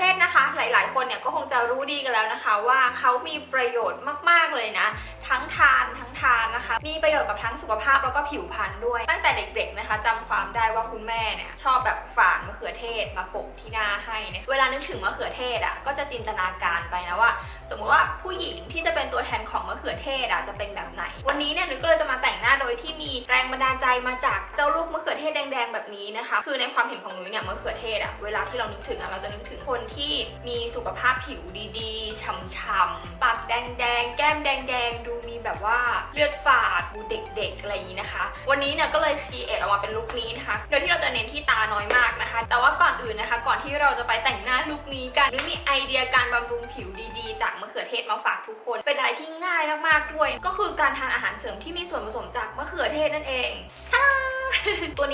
ทศนะคะ หลาย ๆ คนเนี่ยก็คงจะรู้ดีกันแล้วนะคะ ว่าเขามีประโยชน์มาก ๆ เลยนะ ทั้งทานทั้งทานนะคะ มีประโยชน์กับทั้งสุขภาพแล้วก็ผิวพรรณด้วย ตั้งแต่เด็ก ๆ นะคะจำความได้ว่าคุณแม่เนี่ยชอบแบบฝานมะเขือเทศมาโปะที่หน้าให้เนี่ยเวลานึกถึงมะเขือเทศอะก็จะจินตนาการไปนะว่า สมมติว่าผู้หญิงที่จะเป็นตัวแทนของมะเขือเทศอะจะเป็นแบบไหน วันนี้เนี่ยนุ้ยก็เลยจะมาแต่งหน้าโดยที่มีแรงบันดาลใจมาจากเจ้าลูกมะเขือเทศแดงๆแบบนี้นะคะ คือในความเห็นของนุ้ยเนี่ยมะเขือเทศอะเวลาที่เรานึกถึงอะเราจะนึกถึงคนที่มีสุขภาพผิวดีๆฉ่ำๆปากแดงๆแก้มแดงๆดู แบบว่าเลือดฝาดดูเด็กๆอะไรอย่างนี้นะคะ วันนี้เนี่ยก็เลย create ออกมาเป็นลุคนี้นะคะ โดยที่เราจะเน้นที่ตาน้อยมากนะคะ แต่ว่าก่อนอื่นนะคะ ก่อนที่เราจะไปแต่งหน้าลุคนี้กันนุ้ยมีไอเดียการบำรุงผิวดีๆ จากมะเขือเทศมาฝากทุกคน เป็นอะไรที่ง่ายมากๆด้วย ก็คือการทานอาหารเสริมที่มีส่วนผสมจากมะเขือเทศนั่นเอง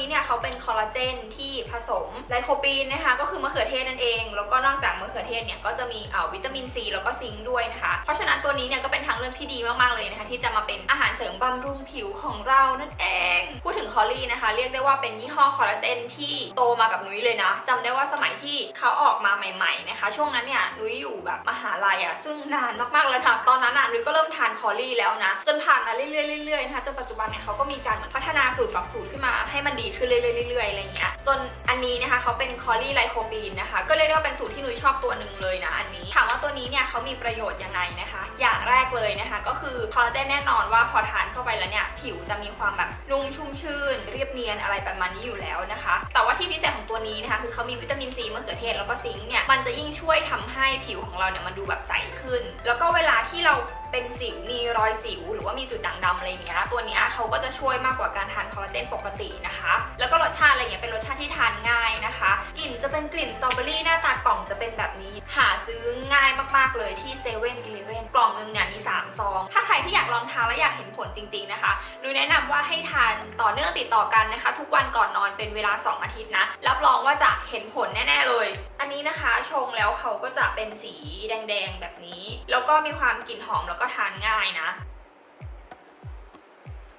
นี้เนี่ยเขาเป็นคอลลาเจนที่ผสมไลโคปีนนะคะ ก็คือมะเขือเทศนั่นเอง แล้วก็นอกจากมะเขือเทศเนี่ยก็จะมีเอ่อวิตามินซีแล้วก็ zinc ด้วยนะคะ เพราะฉะนั้นตัวนี้เนี่ยก็เป็นทางเลือกที่ดีมากๆเลยนะคะ ที่จะมาเป็นอาหารเสริมบำรุงผิวของเรานั่นเอง พูดถึง Colly นะคะ เรียกได้ว่าเป็นยี่ห้อคอลลาเจนที่โตมากับนุ้ยเลยนะจำได้ว่าสมัยที่เขาออกมาใหม่ ๆนะคะ ช่วงนั้นเนี่ยนุ้ยอยู่แบบมหาลัยอะซึ่งนานมากๆแล้วนะตอนนั้นอะ นุ้ยก็เริ่มทาน Colly แล้วนะ จนผ่านมาเรื่อยๆเรื่อยๆนะคะจนปัจจุบันเนี่ยเขาก็มีการเหมือนพัฒนาสูตรปรับสูตรขึ้นมาให้มันดีขึ้นเรื่อยๆเรื่อยๆอะไรอย่างเงี้ยจนอันนี้นะคะเขาเป็น Colly ไลโคปีนนะคะ ก็เรียกได้ว่าเป็นสูตรที่นุ้ยชอบตัวหนึ่งเลยนะอันนี้ถามว่าตัวนี้เนี่ยเขามีประโยชน์ยังไงนะคะ อย่างแรกเลยนะคะ ก็คือคอลลาเจนแน่นอนว่าพอทานเข้าไปแล้วเนี่ยผิวจะมีความแบบนุ่มชุ่มชื่น เรียบเนียนอะไรประมาณนี้อยู่แล้วนะคะ ว่าที่พิเศษของตัวนี้นะคะคือเขามีวิตามินซีมะเขือเทศแล้วก็ซิงค์เนี่ยมันจะยิ่งช่วยทำให้ผิวของเราเนี่ยมันดูแบบใสขึ้น แล้วก็เวลาที่เราเป็นสิวมีรอยสิว หรือว่ามีจุดด่างดำอะไรอย่างเงี้ยตัวนี้เขาก็จะช่วยมากกว่าการทานคอลลาเจนปกตินะคะแล ชาติอะไรเงี้ยเป็นรสชาติที่ทานง่ายนะคะ กลิ่นจะเป็นกลิ่นสตรอเบอรี่หน้าตากล่องจะเป็นแบบนี้ หาซื้อง่ายมากๆเลยที่เซเว่นอีเลฟเว่นกล่องนึงเนี่ยมี3ซอง ถ้าใครที่อยากลองทานและอยากเห็นผลจริงๆนะคะนุ้ยแนะนำว่าให้ทานต่อเนื่องติดต่อกันนะคะ ทุกวันก่อนนอนเป็นเวลา 2 อาทิตย์นะรับรองว่าจะเห็นผลแน่ๆเลย อันนี้นะคะชงแล้วเขาก็จะเป็นสีแดงๆแบบนี้ แล้วก็มีความกลิ่นหอมแล้วก็ทานง่ายนะ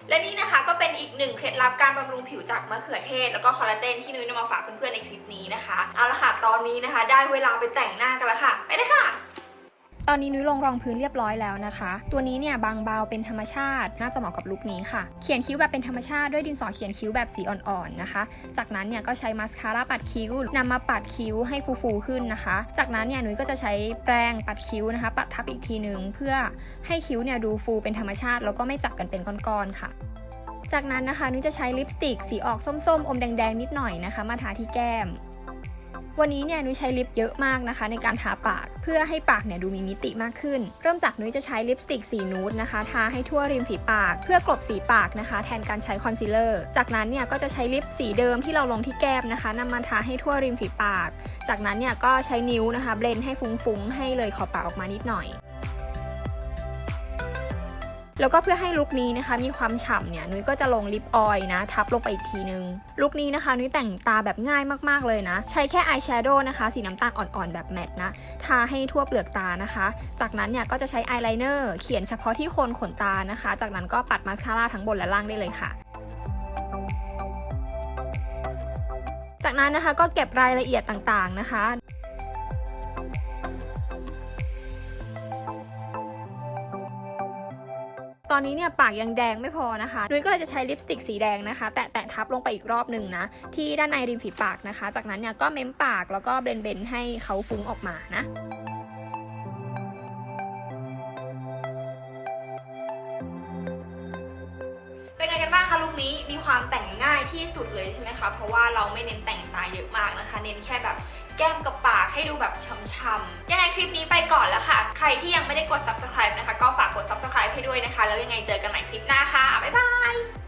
และนี่นะคะก็เป็นอีกหนึ่งเคล็ดลับการบำรุงผิวจากมะเขือเทศ แล้วก็คอลลาเจนที่นุ้ยนำมาฝากเพื่อนๆในคลิปนี้นะคะ เอาละค่ะตอนนี้นะคะ ได้เวลาไปแต่งหน้ากันแล้วค่ะ ไปเลยค่ะ ตอนนี้นุ้ยลงรองพื้นเรียบร้อยแล้วนะคะ ตัวนี้เนี่ยบางเบาเป็นธรรมชาติ น่าจะเหมาะกับลุคนี้ค่ะ เขียนคิ้วแบบเป็นธรรมชาติด้วยดินสอเขียนคิ้วแบบสีอ่อนๆนะคะ จากนั้นเนี่ยก็ใช้มาสคาร่าปัดคิ้วนำมาปัดคิ้วให้ฟูๆขึ้นนะคะ จากนั้นเนี่ยนุ้ยก็จะใช้แปรงปัดคิ้วนะคะ ปัดทับอีกทีนึงเพื่อให้คิ้วเนี่ยดูฟูเป็นธรรมชาติ แล้วก็ไม่จับกันเป็นก้อนๆค่ะจากนั้นนะคะนุ้ยจะใช้ลิปสติกสีออกส้มๆ อมแดงๆ นิดหน่อยนะคะ มาทาที่แก้ม วันนี้เนี่ยนุ้ยใช้ลิปเยอะมากนะคะ ในการทาปาก เพื่อให้ปากเนี่ยดูมีมิติมากขึ้น เริ่มจากนุ้ยจะใช้ลิปสติกสีนูดนะคะทาให้ทั่วริมฝีปาก เพื่อกลบสีปากนะคะ แทนการใช้คอนซีลเลอร์ จากนั้นเนี่ยก็จะใช้ลิปสีเดิมที่เราลงที่แก้มนะคะนำมาทาให้ทั่วริมฝีปาก จากนั้นเนี่ยก็ใช้นิ้วนะคะ blend ให้ฟุ้งๆให้เลยขอบปากออกมานิดหน่อย แล้วก็เพื่อให้ลุคนี้นะคะมีความฉ่ำเนี่ยนุ้ยก็จะลง lip oil นะ ทับลงไปอีกทีนึง ลุคนี้นะคะนุ้ยแต่งตาแบบง่ายมากๆเลยนะ ใช้แค่อายแชโดว์นะคะ สีน้ำตาลอ่อนๆแบบแมตต์นะ ทาให้ทั่วเปลือกตานะคะ จากนั้นเนี่ยก็จะใช้อายไลเนอร์เขียนเฉพาะที่โคนขนตานะคะ จากนั้นก็ปัดมาสคาร่าทั้งบนและล่างได้เลยค่ะจากนั้นนะคะก็เก็บรายละเอียดต่างๆนะคะ ตอนนี้เนี่ยปากยังแดงไม่พอนะคะ นุ้ยก็เลยจะใช้ลิปสติกสีแดงนะคะ แตะแตะทับลงไปอีกรอบหนึ่งนะ ที่ด้านในริมฝีปากนะคะ จากนั้นเนี่ยก็เม้มปากแล้วก็เบนเบนให้เขาฟุ้งออกมานะเป็นไงกันบ้างคะลุคนี้มีความแต่งง่ายที่สุดเลยใช่ไหมคะเพราะว่าเราไม่เน้นแต่งตาเยอะมากนะคะ เน้นแค่แบบแก้มกับปากให้ดูแบบช้ำๆยังไงคลิปนี้ไปก่อนแล้วค่ะ ใครที่ยังไม่ได้กด subscribe นะคะ ก็ฝากกด subscribe ให้ด้วยนะคะ แล้วยังไงเจอกันใหม่คลิปหน้าค่ะ บ๊ายบาย